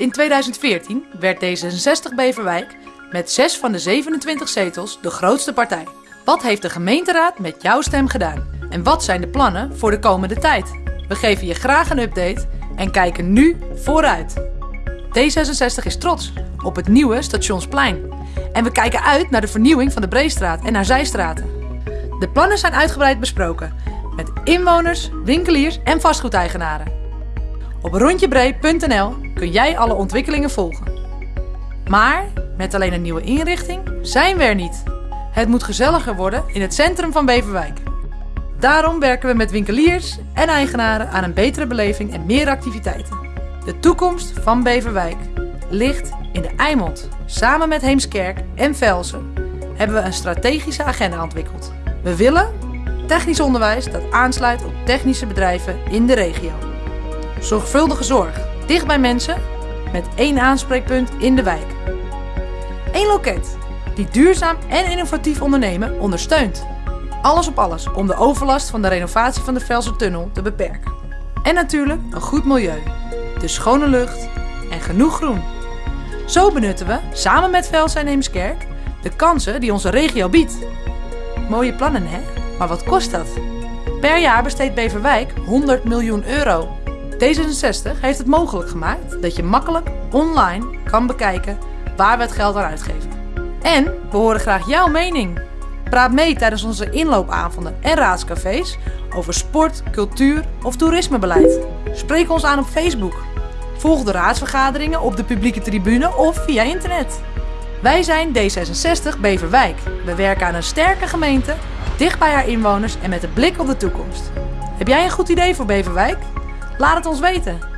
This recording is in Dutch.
In 2014 werd D66 Beverwijk met 6 van de 27 zetels de grootste partij. Wat heeft de gemeenteraad met jouw stem gedaan? En wat zijn de plannen voor de komende tijd? We geven je graag een update en kijken nu vooruit. D66 is trots op het nieuwe Stationsplein. En we kijken uit naar de vernieuwing van de Breestraat en haar zijstraten. De plannen zijn uitgebreid besproken met inwoners, winkeliers en vastgoedeigenaren. Op rondjebree.nl kun jij alle ontwikkelingen volgen. Maar met alleen een nieuwe inrichting zijn we er niet. Het moet gezelliger worden in het centrum van Beverwijk. Daarom werken we met winkeliers en eigenaren aan een betere beleving en meer activiteiten. De toekomst van Beverwijk ligt in de Eimond. Samen met Heemskerk en Velsen hebben we een strategische agenda ontwikkeld. We willen technisch onderwijs dat aansluit op technische bedrijven in de regio. Zorgvuldige zorg, dicht bij mensen, met één aanspreekpunt in de wijk. Eén loket die duurzaam en innovatief ondernemen ondersteunt. Alles op alles om de overlast van de renovatie van de Velsertunnel te beperken. En natuurlijk een goed milieu, de schone lucht en genoeg groen. Zo benutten we, samen met Velsen en Heemskerk, de kansen die onze regio biedt. Mooie plannen hè? Maar wat kost dat? Per jaar besteedt Beverwijk 100 miljoen euro. D66 heeft het mogelijk gemaakt dat je makkelijk online kan bekijken waar we het geld aan uitgeven. En we horen graag jouw mening. Praat mee tijdens onze inloopavonden en raadscafés over sport, cultuur of toerismebeleid. Spreek ons aan op Facebook. Volg de raadsvergaderingen op de publieke tribune of via internet. Wij zijn D66 Beverwijk. We werken aan een sterke gemeente, dicht bij haar inwoners en met een blik op de toekomst. Heb jij een goed idee voor Beverwijk? Laat het ons weten.